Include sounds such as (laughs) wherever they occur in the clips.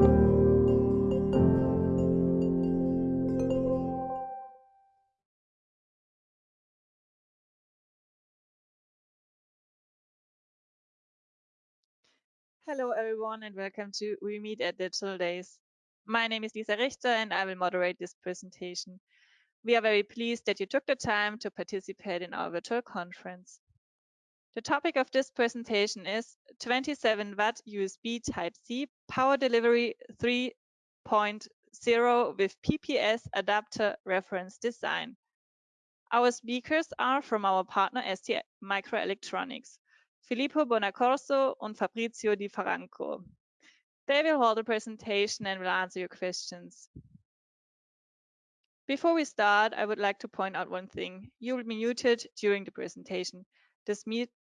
Hello, everyone, and welcome to We Meet at Digital Days. My name is Lisa Richter, and I will moderate this presentation. We are very pleased that you took the time to participate in our virtual conference. The topic of this presentation is 27 watt USB Type-C power delivery 3.0 with PPS adapter reference design. Our speakers are from our partner ST Microelectronics. Filippo Bonaccorso and Fabrizio Di Franco. They will hold a presentation and will answer your questions. Before we start, I would like to point out one thing. You will be muted during the presentation. This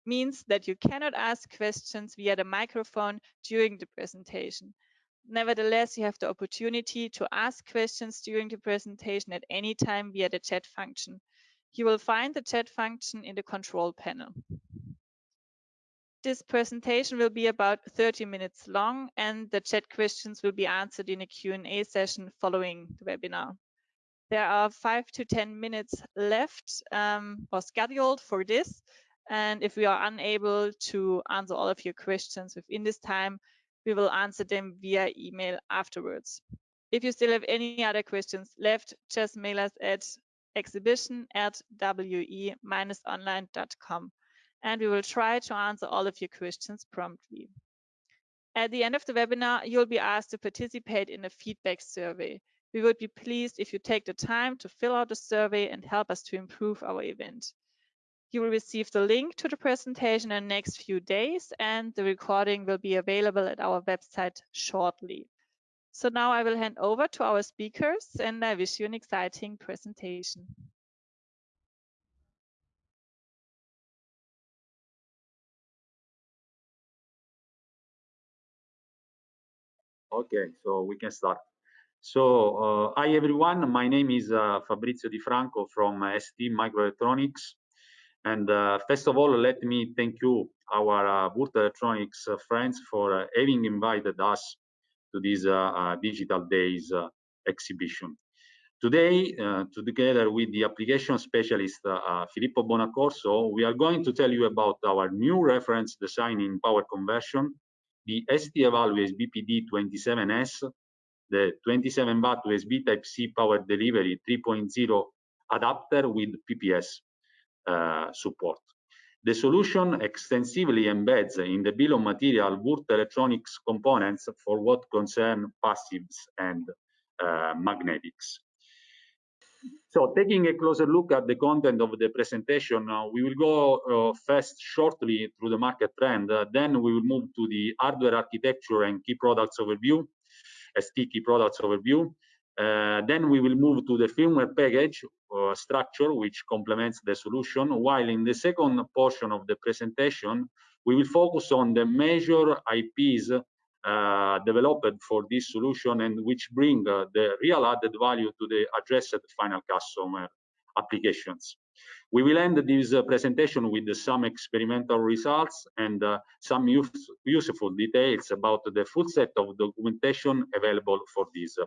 means that you cannot ask questions via the microphone during the presentation. Nevertheless, you have the opportunity to ask questions during the presentation at any time via the chat function. You will find the chat function in the control panel. This presentation will be about 30 minutes long and the chat questions will be answered in a Q&A session following the webinar. There are five to 10 minutes left um, or scheduled for this. And if we are unable to answer all of your questions within this time, we will answer them via email afterwards. If you still have any other questions left, just mail us at exhibition at we-online.com and we will try to answer all of your questions promptly. At the end of the webinar, you'll be asked to participate in a feedback survey. We would be pleased if you take the time to fill out the survey and help us to improve our event. You will receive the link to the presentation in the next few days and the recording will be available at our website shortly. So now I will hand over to our speakers and I wish you an exciting presentation. Okay, so we can start. So, uh, hi everyone, my name is uh, Fabrizio Di Franco from ST Microelectronics. And uh, first of all, let me thank you, our uh, Electronics uh, friends, for uh, having invited us to this uh, Digital Days exhibition. Today, together with the application specialist Filippo Bonaccorso, we are going to tell you about our new reference design in power conversion the ST-Eval USB PD27S, the 27 watt USB Type-C power delivery 3.0 adapter with PPS support. The solution extensively embeds in the bill of material Würth electronics components for what concern passives and uh, magnetics. So taking a closer look at the content of the presentation, uh, we will go uh, first shortly through the market trend, uh, then we will move to the hardware architecture and key products overview, ST key products overview. Uh, then we will move to the firmware package uh, structure, which complements the solution, while in the second portion of the presentation, we will focus on the major IPs uh, developed for this solution and which bring uh, the real added value to the addressed final customer applications. We will end this uh, presentation with some experimental results and uh, some use, useful details about the full set of documentation available for this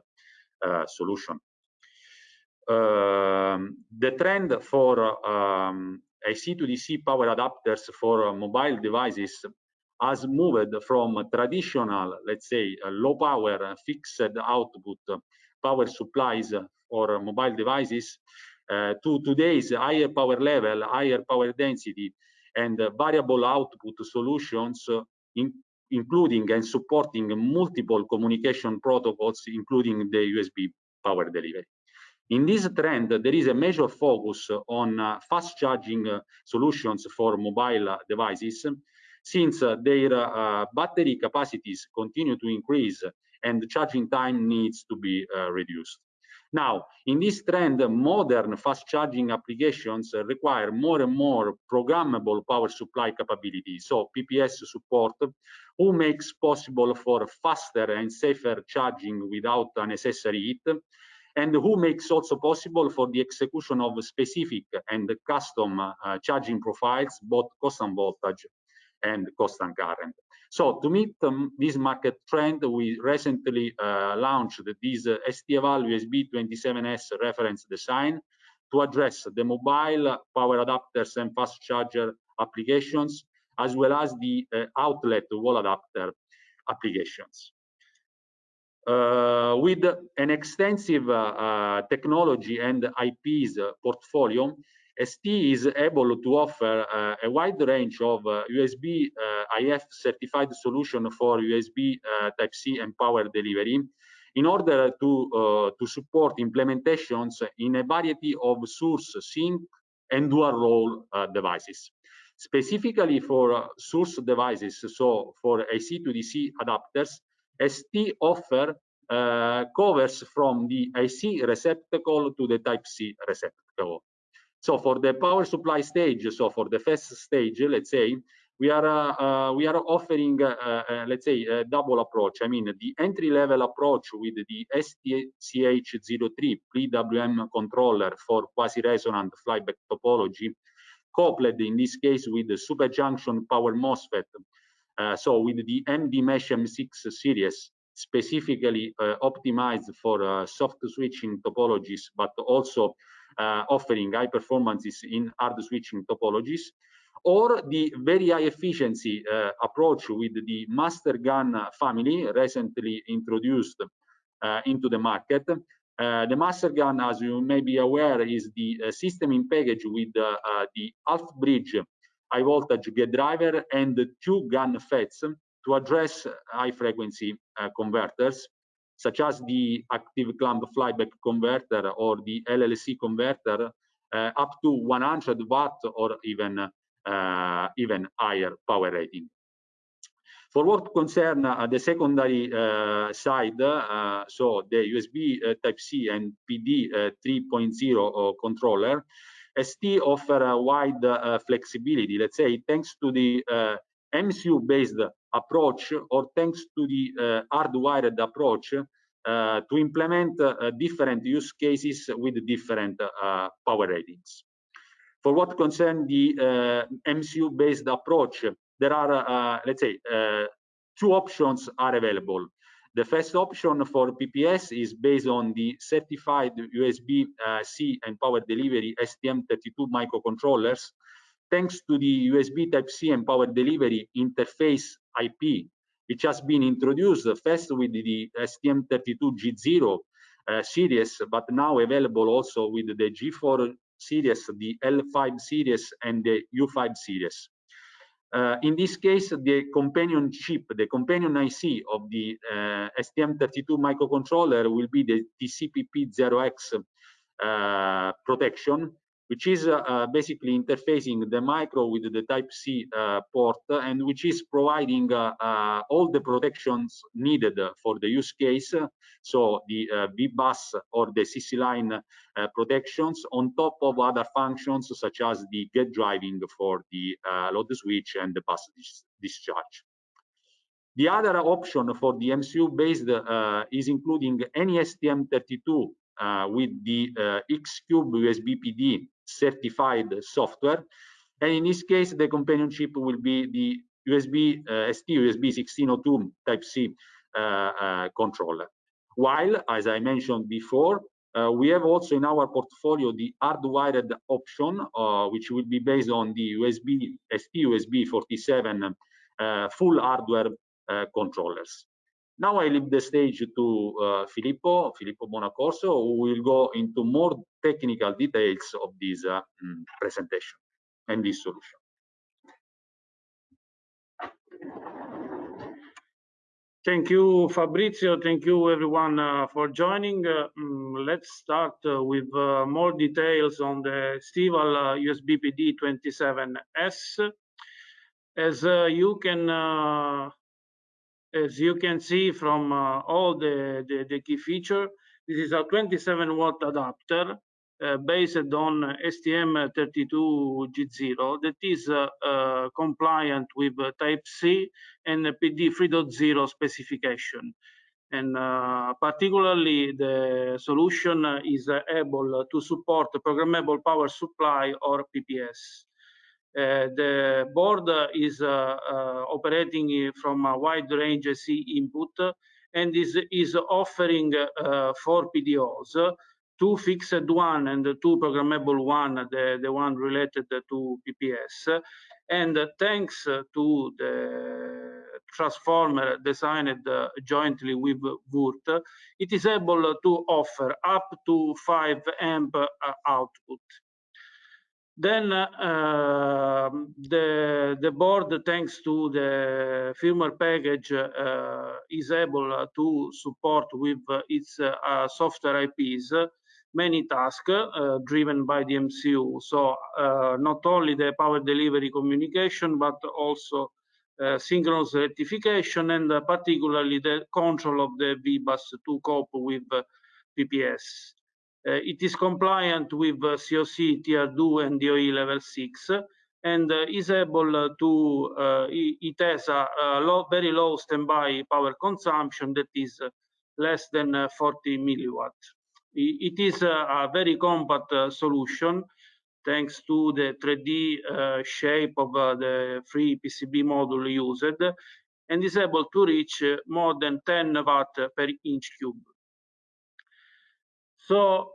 solution. Um, the trend for um, AC to DC power adapters for mobile devices has moved from traditional, let's say, low power fixed output power supplies for mobile devices uh, to today's higher power level, higher power density, and variable output solutions, in, including and supporting multiple communication protocols, including the USB power delivery. In this trend, there is a major focus on uh, fast charging uh, solutions for mobile devices since uh, their uh, battery capacities continue to increase and charging time needs to be uh, reduced. Now, in this trend, modern fast charging applications require more and more programmable power supply capability, so PPS support, who makes possible for faster and safer charging without unnecessary heat, and who makes also possible for the execution of specific and custom uh, charging profiles, both cost and voltage, and constant current. So to meet um, this market trend, we recently uh, launched this uh, ST-Eval USB 27S reference design to address the mobile power adapters and fast charger applications, as well as the uh, outlet wall adapter applications. Uh, with an extensive uh, uh technology and IPs portfolio, ST is able to offer uh, a wide range of uh, USB uh, IF certified solution for USB Type-C and power delivery in order to, to support implementations in a variety of source sink and dual role devices. Specifically for source devices, so for AC to DC adapters, ST offer uh, covers from the AC receptacle to the Type-C receptacle. So for the power supply stage, so for the first stage, let's say, we are uh, uh, we are offering, uh, uh let's say, a double approach. I mean, the entry level approach with the STCH03 PWM controller for quasi-resonant flyback topology, coupled in this case with the superjunction power MOSFET. Uh, so with the MDmesh M6 series, specifically uh, optimized for soft switching topologies, but also uh, offering high performances in hard switching topologies, or the very high efficiency uh, approach with the MasterGaN family recently introduced uh, into the market. Uh, the MasterGaN, as you may be aware, is the uh, system in package with uh, the half bridge high voltage gate driver and two GaN FETs to address high frequency converters such as the active clamp flyback converter or the LLC converter uh, up to 100 watt or even uh, even higher power rating. For what concern uh, the secondary uh, side, uh, so the USB uh, Type-C and PD 3.0 controller, ST offer a wide flexibility, let's say, thanks to the MCU-based approach or thanks to the uh, hardwired approach uh, to implement uh, different use cases with different power ratings. For what concerns the MCU-based approach, there are, let's say, two options are available. The first option for PPS is based on the certified USB-C and power delivery STM32 microcontrollers thanks to the USB Type-C and power delivery interface IP, which has been introduced first with the STM32G0 uh, series, but now available also with the G4 series, the L5 series, and the U5 series. Uh, in this case, the companion chip, the companion IC of the uh, STM32 microcontroller will be the TCPP0X uh, protection, which is uh, uh, basically interfacing the micro with the Type-C uh, port and which is providing all the protections needed for the use case. So the V-bus or the CC line protections on top of other functions such as the gate driving for the load switch and the bus dis discharge. The other option for the MCU based uh, is including any STM32 uh, with the uh, X-Cube USB PD certified software. And in this case, the companion chip will be the USB uh, ST USB 1602 Type-C uh, uh, controller. While, as I mentioned before, uh, we have also in our portfolio the hardwired option, uh, which will be based on the USB ST USB 47 uh, full hardware controllers. Now I leave the stage to uh, Filippo, Filippo Bonaccorso, who will go into more technical details of this uh, mm, presentation and this solution. Thank you, Fabrizio. Thank you, everyone, uh, for joining. Uh, um, let's start uh, with uh, more details on the ST-Eval USB PD 27S. As you can as you can see from uh, all the, the, the, key feature, this is a 27 watt adapter uh, based on STM32G0 that is uh, uh compliant with Type-C and PD 3.0 specification. And uh, particularly the solution is able to support programmable power supply or PPS. Uh, the board is uh, uh, operating from a wide range C input and is, is offering four PDOs two fixed one and two programmable one, the, the one related to PPS. And thanks to the transformer designed jointly with Würth, it is able to offer up to 5 amp output. Then uh, the, the board, thanks to the firmware package, uh, is able to support with its uh, software IPs many tasks uh, driven by the MCU. So uh, not only the power delivery communication, but also uh, synchronous rectification and particularly the control of the VBus to cope with PPS. Uh, it is compliant with uh, COC Tier 2 and DOE Level 6 and uh, is able to, it has a, low, very low standby power consumption that is less than 40 milliwatt. It is a, very compact solution thanks to the 3D uh, shape of uh, the free PCB module used and is able to reach more than 10 watt per inch cube. So,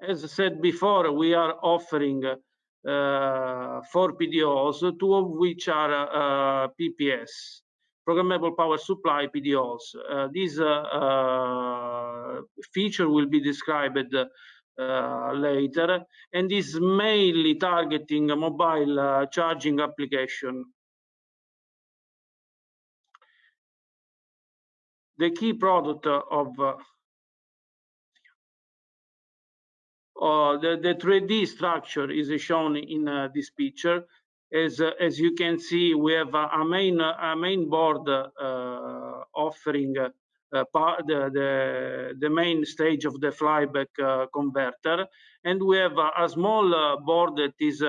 as I said before, we are offering uh, four PDOs, two of which are uh, PPS, programmable power supply PDOs. Uh, this uh, uh, feature will be described uh, later and is mainly targeting mobile charging application. The key product of Uh, the, the 3D structure is shown in uh, this picture. As, uh, as you can see, we have a main, a main board offering uh, the, the, the, main stage of the flyback uh, converter. And we have a, a small uh, board that is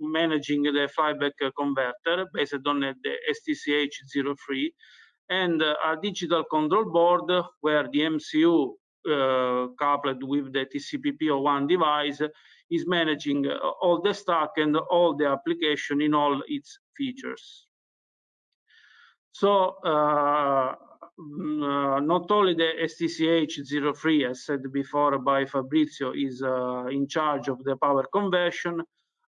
managing the flyback converter based on the STCH03 and a digital control board where the MCU uh, coupled with the TCPP01 device is managing uh, all the stack and all the application in all its features. So uh, mm, uh, not only the STCH03, as said before by Fabrizio, is uh, in charge of the power conversion,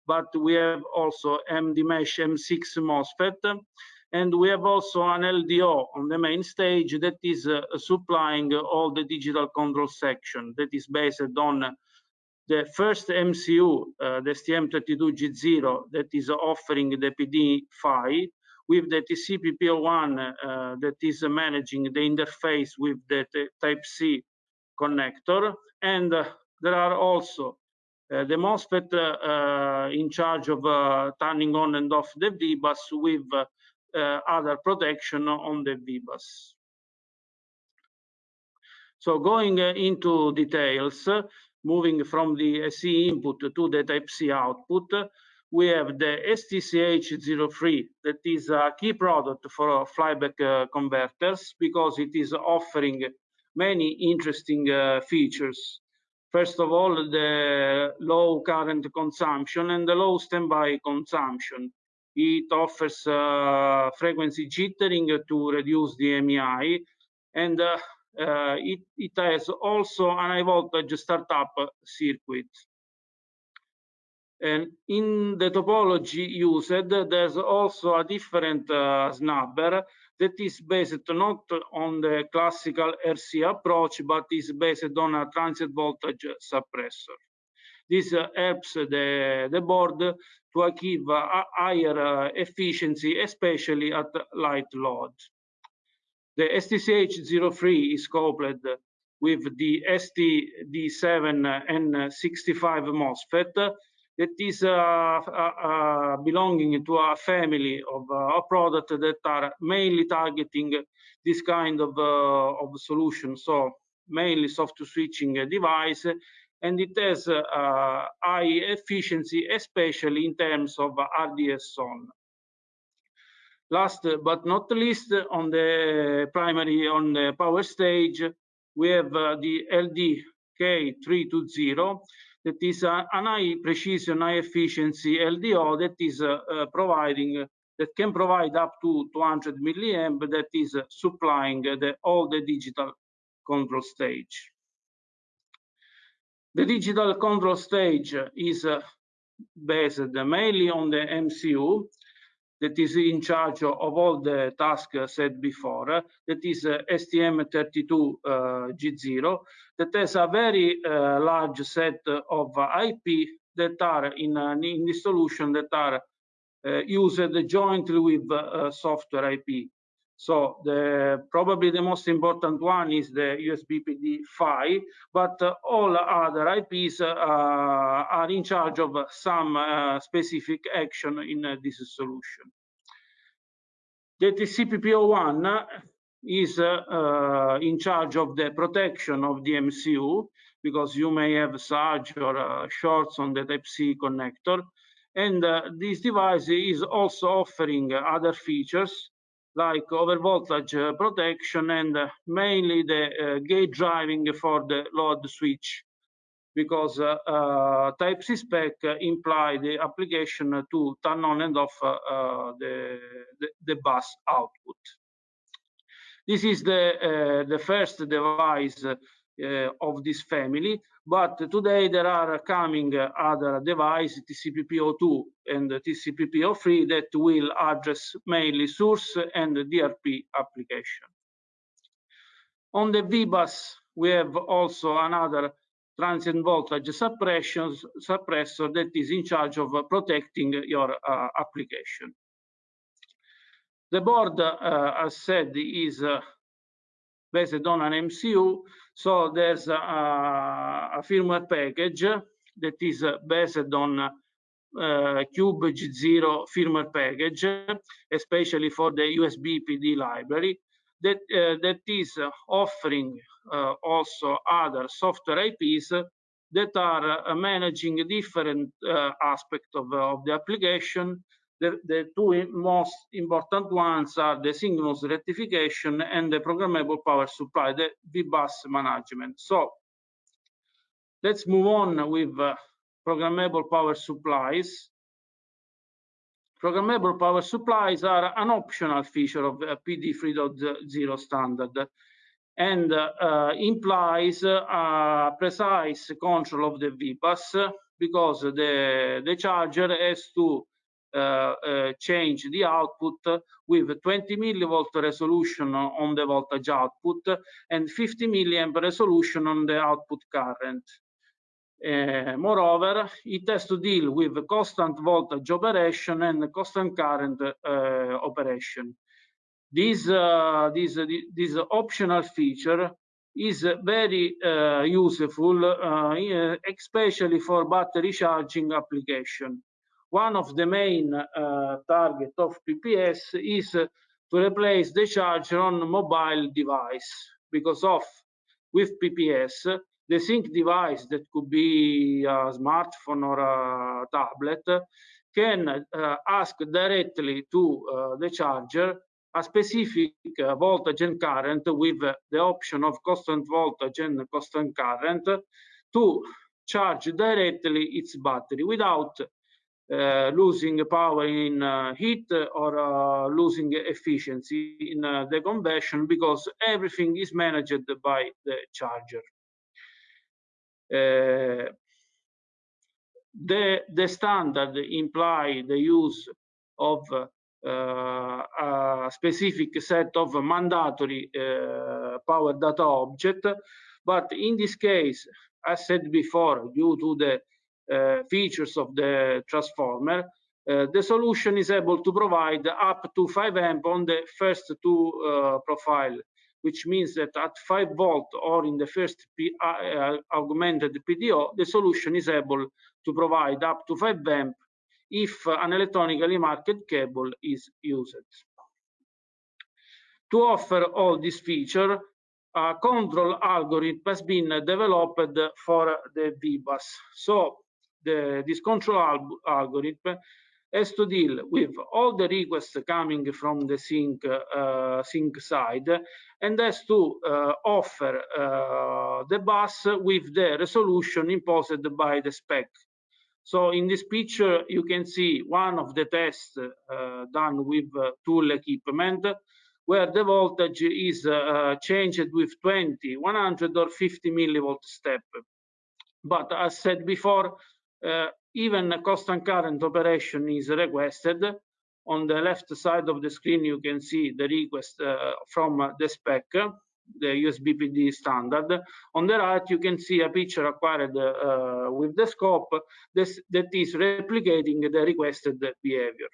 but we have also MDmesh M6 MOSFET and we have also an LDO on the main stage that is uh, supplying all the digital control section that is based on the first MCU, uh, the STM32G0, that is offering the PD PHY, with the TCPP01 uh, that is managing the interface with the Type-C connector. And uh, there are also uh, the MOSFET uh, in charge of turning on and off the VBus with uh, other protection on the VBus. So going uh, into details, moving from the SE input to the Type-C output, we have the STCH03 that is a key product for flyback uh, converters because it is offering many interesting uh, features. First of all, the low current consumption and the low standby consumption. It offers uh, frequency jittering to reduce the EMI, and uh, uh, it, it has also an high voltage startup circuit. And in the topology used, there's also a different uh, snubber that is based not on the classical RC approach, but is based on a transient voltage suppressor. This uh, helps the, the board to achieve a higher uh, efficiency, especially at light load. The STCH03 is coupled with the STD7N65 MOSFET that is uh, uh, uh, belonging to a family of uh, products that are mainly targeting this kind of, uh, of solution. So mainly soft switching device and it has uh, high efficiency, especially in terms of RDS-on. Last but not least, on the primary, on the power stage, we have uh, the LDK320 that is an high precision, high efficiency LDO that is uh, uh, providing that can provide up to 200 milliamp that is uh, supplying the, all the digital control stage. The digital control stage is uh, based mainly on the MCU that is in charge of all the tasks said before. That is uh, STM32G0 uh, that has a very large set of IP that are in, in the solution that are used jointly with software IP. So the, probably the most important one is the USB PD PHY, but uh, all other IPs uh, are in charge of some uh, specific action in uh, this solution. The TCPP01 is uh, in charge of the protection of the MCU because you may have surge or uh, shorts on the Type-C connector. And this device is also offering other features like overvoltage uh, protection and uh, mainly the uh, gate driving for the load switch because Type-C spec imply the application to turn on and off the, the, the, bus output. This is the, the first device of this family. But today there are coming other devices, TCPP02 and TCPP03, that will address mainly source and DRP application. On the VBus, we have also another transient voltage suppression, suppressor that is in charge of protecting your uh, application. The board, uh, as said, is uh, based on an MCU. So there's a, a firmware package that is based on uh, Cube G0 firmware package, especially for the USB PD library, that, uh, that is offering uh, also other software IPs that are managing different uh, aspects of, of the application the, the two most important ones are the synchronous rectification and the programmable power supply, the VBus management. So let's move on with uh, programmable power supplies. Programmable power supplies are an optional feature of uh, PD 3.0 standard and uh, implies a precise control of the VBus because the, the charger has to uh, uh, change the output with 20 millivolt resolution on the voltage output and 50 milliamp resolution on the output current. Uh, moreover, it has to deal with constant voltage operation and constant current uh, operation. This, uh, this, this optional feature is very uh, useful, especially for battery charging application one of the main uh, target of PPS is to replace the charger on mobile device. Because of with PPS the sink device that could be a smartphone or a tablet can uh, ask directly to uh, the charger a specific uh, voltage and current with the option of constant voltage and constant current to charge directly its battery without losing power in uh, heat or uh, losing efficiency in the conversion because everything is managed by the charger. the, the standard imply the use of uh, a specific set of mandatory uh, power data object. But in this case, as said before, due to the uh, features of the transformer, uh, the solution is able to provide up to 5 amp on the first two uh, profile, which means that at 5 volt or in the first P augmented PDO, the solution is able to provide up to 5 amp if an electronically marked cable is used. To offer all these features, a control algorithm has been developed for the VBus. So the, this control al algorithm has to deal with all the requests coming from the sink, uh, sink side and has to uh, offer uh, the bus with the resolution imposed by the spec. So in this picture, you can see one of the tests uh, done with uh, tool equipment where the voltage is uh, changed with 20, 100 or 50 millivolt step. But as said before, uh, even constant current operation is requested. On the left side of the screen, you can see the request uh, from the spec, the USB PD standard. On the right, you can see a picture acquired uh, with the scope this, that is replicating the requested behavior.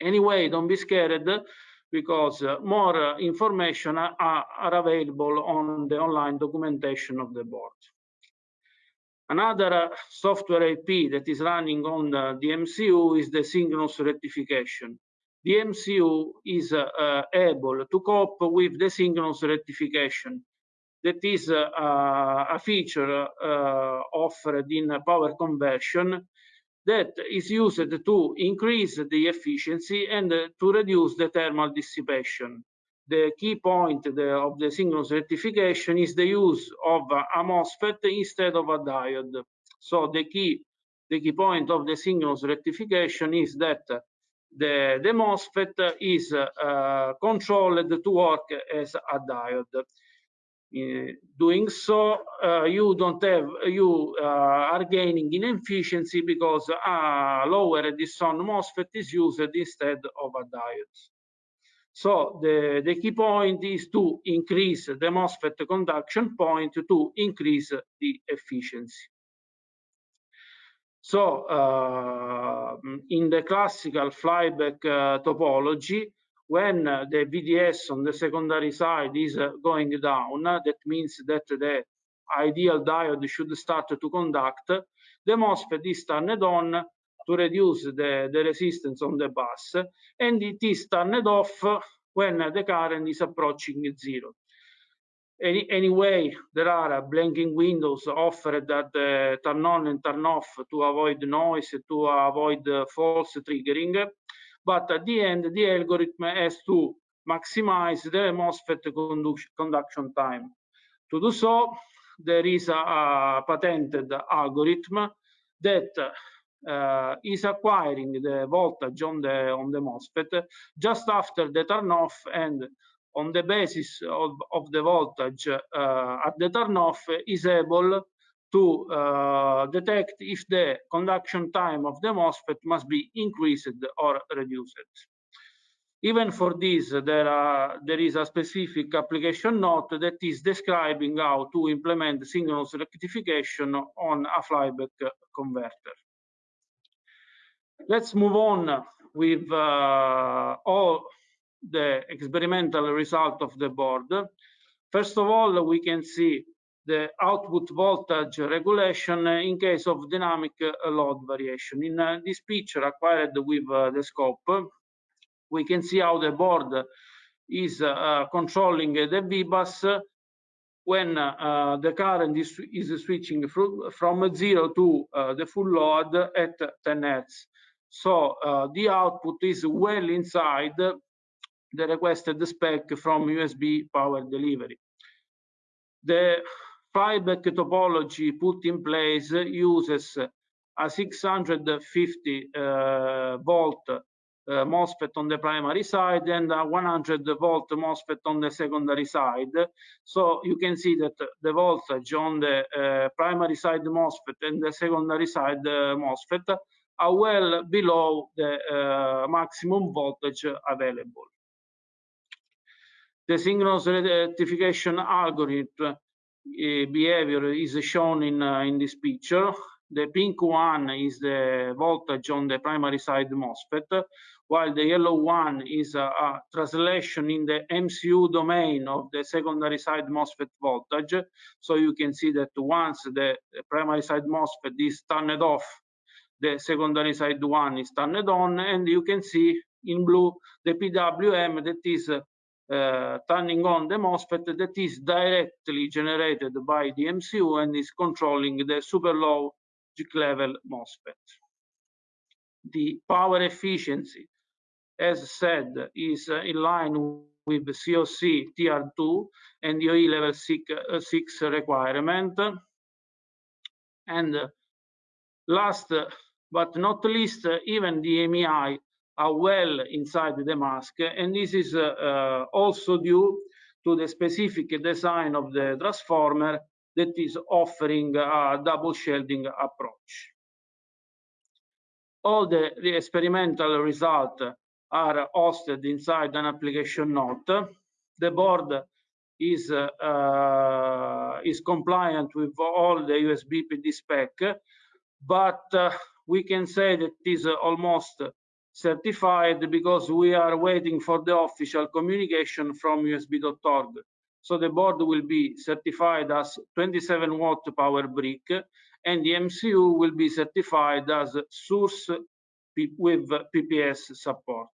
Anyway, don't be scared because more information are, are available on the online documentation of the board. Another uh, software IP that is running on the, the, MCU is the synchronous rectification. The MCU is uh, uh, able to cope with the synchronous rectification. That is a feature offered in power conversion that is used to increase the efficiency and to reduce the thermal dissipation. The key point of the synchronous rectification is the use of a MOSFET instead of a diode. So the key, the key point of the synchronous rectification is that the, the MOSFET is uh, controlled to work as a diode. Doing so, uh, you don't have, you uh, are gaining in efficiency because a lower RDS-on MOSFET is used instead of a diode. So the, the key point is to increase the MOSFET conduction point to increase the efficiency. So uh, in the classical flyback uh, topology, when uh, the VDS on the secondary side is uh, going down, that means that the ideal diode should start to conduct, the MOSFET is turned on to reduce the, the resistance on the bus, and it is turned off when the current is approaching zero. Any, anyway, there are blanking windows offered at the uh, turn on and turn off to avoid noise, to avoid uh, false triggering. But at the end, the algorithm has to maximize the MOSFET conduction time. To do so, there is a, a patented algorithm that uh, is acquiring the voltage on the on the MOSFET just after the turn off and on the basis of, of the voltage uh, at the turn off is able to uh, detect if the conduction time of the MOSFET must be increased or reduced. Even for this, there, are, there is a specific application note that is describing how to implement synchronous rectification on a flyback converter. Let's move on with uh, all the experimental result of the board. First of all, we can see the output voltage regulation in case of dynamic load variation. In uh, this picture acquired with uh, the scope, we can see how the board is uh, controlling the VBus when uh, the current is, is switching from zero to uh, the full load at 10 Hertz. So uh, the output is well inside the requested spec from USB power delivery. The flyback topology put in place uses a 650 uh, volt uh, MOSFET on the primary side and a 100 volt MOSFET on the secondary side. So you can see that the voltage on the uh, primary side MOSFET and the secondary side uh, MOSFET are well below the uh, maximum voltage available. The synchronous rectification algorithm uh, behavior is shown in, uh, in this picture. The pink one is the voltage on the primary side MOSFET, while the yellow one is a, a, translation in the MCU domain of the secondary side MOSFET voltage. So you can see that once the primary side MOSFET is turned off the secondary side one is turned on and you can see in blue the PWM that is uh, turning on the MOSFET that is directly generated by the MCU and is controlling the super low G level MOSFET. The power efficiency, as said, is uh, in line with the COC Tier 2 and DOE level uh, 6 requirement. And uh, last but not least, uh, even the EMI are well inside the mask, and this is uh, uh, also due to the specific design of the transformer that is offering a double shielding approach. All the experimental results are hosted inside an application note. The board is is compliant with all the USB PD spec, but we can say that it is uh, almost certified because we are waiting for the official communication from USB.org. So the board will be certified as 27 watt power brick, and the MCU will be certified as source with PPS support.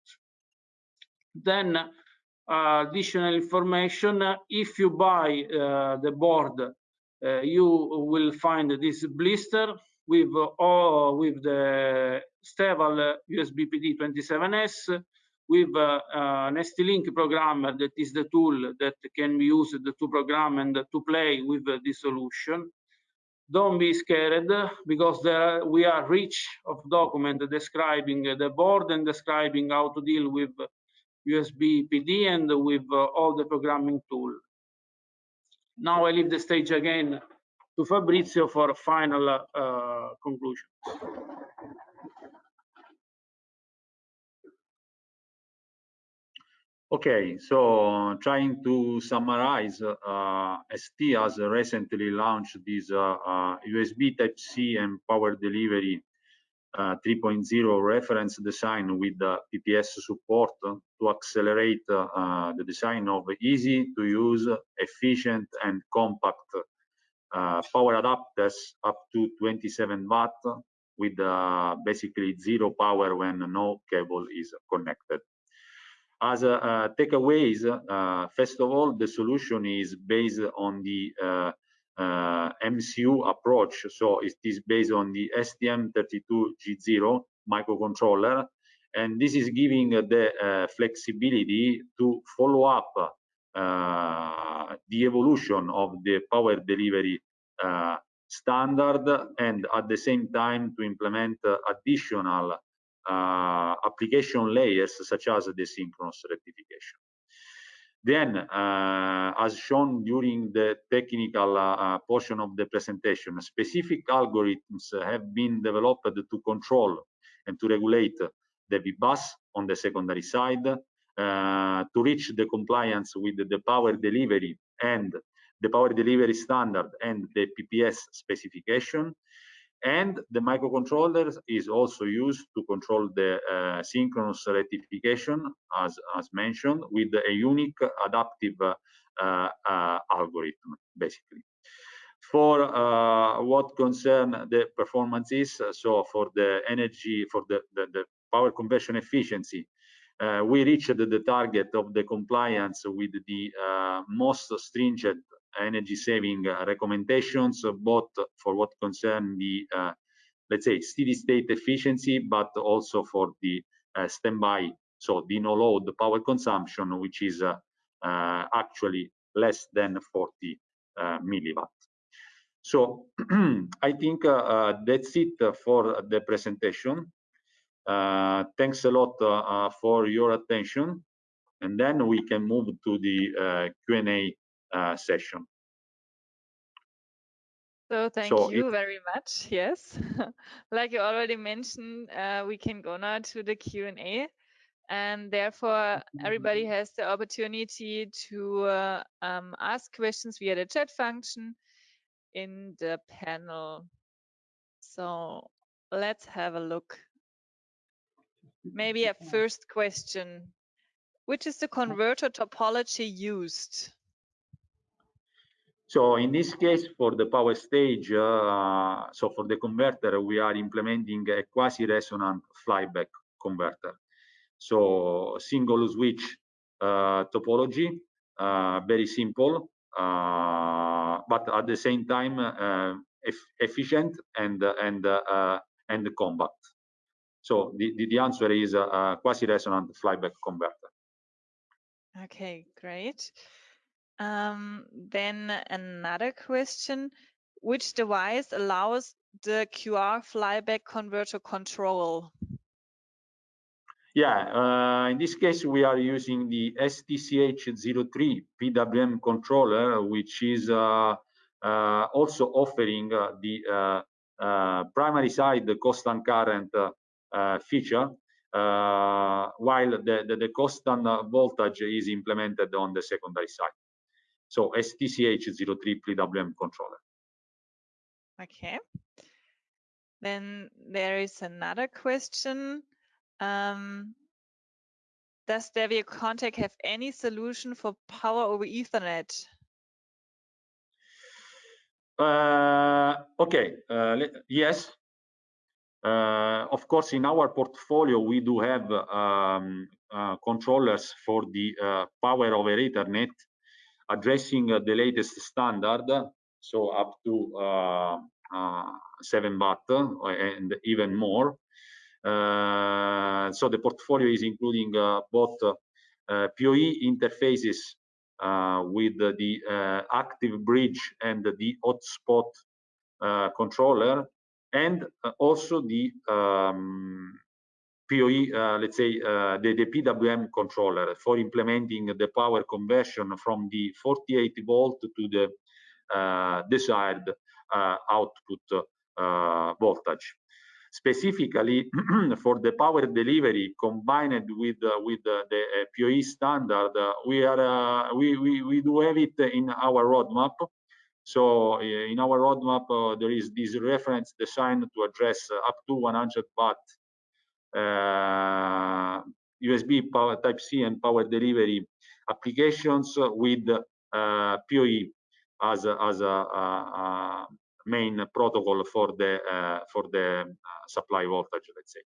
Then uh, additional information, if you buy uh, the board, you will find this blister with all with the Steval USB PD 27S with uh, an ST-Link programmer that is the tool that can be used to program and to play with this solution. Don't be scared because there we are rich of document describing the board and describing how to deal with USB PD and with uh, all the programming tool. Now I leave the stage again to Fabrizio for final uh, conclusions. Okay, so trying to summarize, uh, ST has recently launched this uh, USB Type-C and power delivery 3.0 reference design with the PPS support to accelerate the design of easy to use, efficient and compact Uh, power adapters up to 27 watt with uh, basically zero power when no cable is connected. As a takeaways, first of all, the solution is based on the MCU approach. So it is based on the STM32G0 microcontroller, and this is giving the flexibility to follow up Uh, the evolution of the power delivery uh, standard and at the same time to implement uh, additional application layers such as the synchronous rectification. Then, as shown during the technical portion of the presentation, specific algorithms have been developed to control and to regulate the bus on the secondary side Uh, to reach the compliance with the power delivery and the power delivery standard and the PPS specification. And the microcontroller is also used to control the uh, synchronous rectification, as as mentioned, with a unique adaptive uh, algorithm, basically. For what concern the performances, so for the energy, for the the power conversion efficiency, Uh, we reached the target of the compliance with the uh, most stringent energy saving uh, recommendations, both for what concern the, let's say, steady state efficiency, but also for the standby, so the no load power consumption, which is actually less than 40 milliwatt. So (clears throat) I think that's it for the presentation. Uh, thanks a lot uh, uh, for your attention, and then we can move to the Q&A session. So thank you very much. Yes. (laughs) Like you already mentioned, we can go now to the Q&A, and therefore, everybody has the opportunity to um, ask questions via the chat function in the panel. So let's have a look. Maybe a first question: Which is the uh-huh. converter topology used? So in this case, for the power stage, uh, so for the converter, we are implementing a quasi-resonant flyback converter. So single switch uh, topology, uh, very simple, but at the same time, efficient and compact. So the, the, the answer is a, a quasi-resonant flyback converter. Okay, great. Um, then another question, which device allows the QR flyback converter control? Yeah, uh, in this case, we are using the STCH03 PWM controller, which is uh, uh, also offering uh, the uh, uh, primary side the constant current feature, while the, the, the constant voltage is implemented on the secondary side. So STCH03 PWM controller. Okay. Then there is another question. Um, does Devia Contact have any solution for power over Ethernet? Uh, okay, uh, yes. Uh, of course, in our portfolio, we do have um, uh, controllers for the uh, power over Ethernet, addressing the latest standard, so up to 7 watt and even more. Uh, so the portfolio is including uh, both uh, PoE interfaces with the active bridge and the hot-swap controller, and also the um, PoE, uh, let's say, uh, the, the, PWM controller for implementing the power conversion from the 48 volt to the uh, desired output voltage specifically (clears throat) for the power delivery combined with uh, with uh, the uh, PoE standard, we are we, we we do have it in our roadmap. So in our roadmap, there is this reference designed to address up to 100 watt USB power Type C and power delivery applications with uh, PoE as a, as a, a, main protocol for the uh, for the uh, supply voltage, let's say.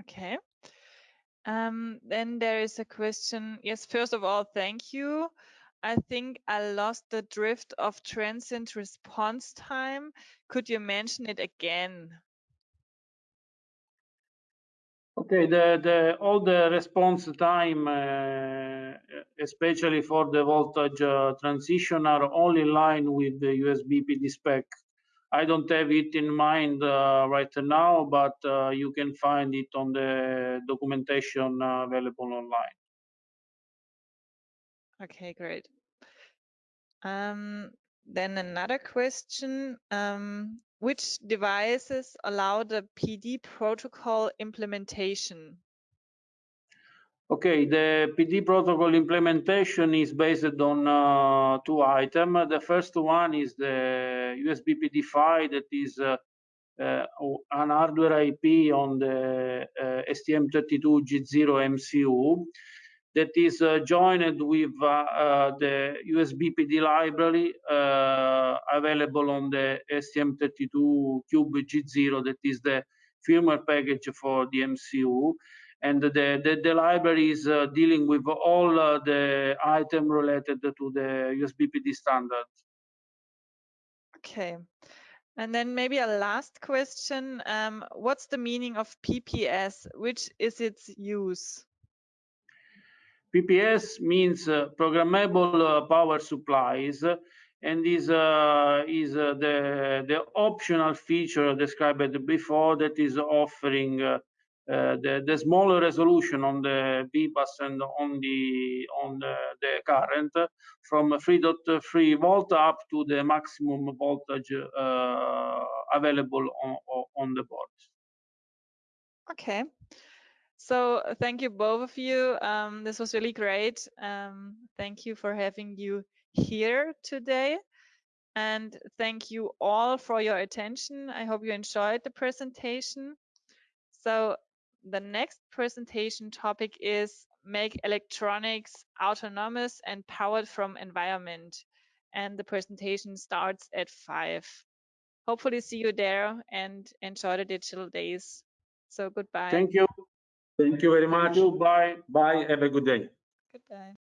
Okay. Um, then there is a question. Yes, first of all, thank you. I think I lost the drift of transient response time. Could you mention it again? Okay, the, the all the response time, uh, especially for the voltage uh, transition, are only in line with the USB PD spec. I don't have it in mind uh, right now, but uh, you can find it on the documentation uh, available online. Okay, great. Um, then another question. Um, which devices allow the PD protocol implementation? Okay, the PD protocol implementation is based on uh, two items. The first one is the USB PD PHY that is uh, uh, an hardware IP on the uh, STM32G0 MCU that is uh, joined with uh, uh, the USB PD library available on the STM32 Cube G0 that is the firmware package for the MCU and the, the, the library is uh, dealing with all uh, the item related to the USBPD standard. Okay. And then maybe a last question. Um, what's the meaning of PPS? Which is its use? PPS means uh, programmable uh, power supplies and is uh, is uh, the the optional feature described before that is offering uh, uh, the the smaller resolution on the bus and on the on the, the current from 3.3 volt up to the maximum voltage available on on the board. Okay. So uh, thank you both of you. Um, this was really great. Um, thank you for having you here today. And thank you all for your attention. I hope you enjoyed the presentation. So the next presentation topic is make electronics autonomous and powered from environment. And the presentation starts at five. Hopefully see you there and enjoy the digital days. So goodbye. Thank you. Thank you very much. You. Bye. Bye. Have a good day. Goodbye.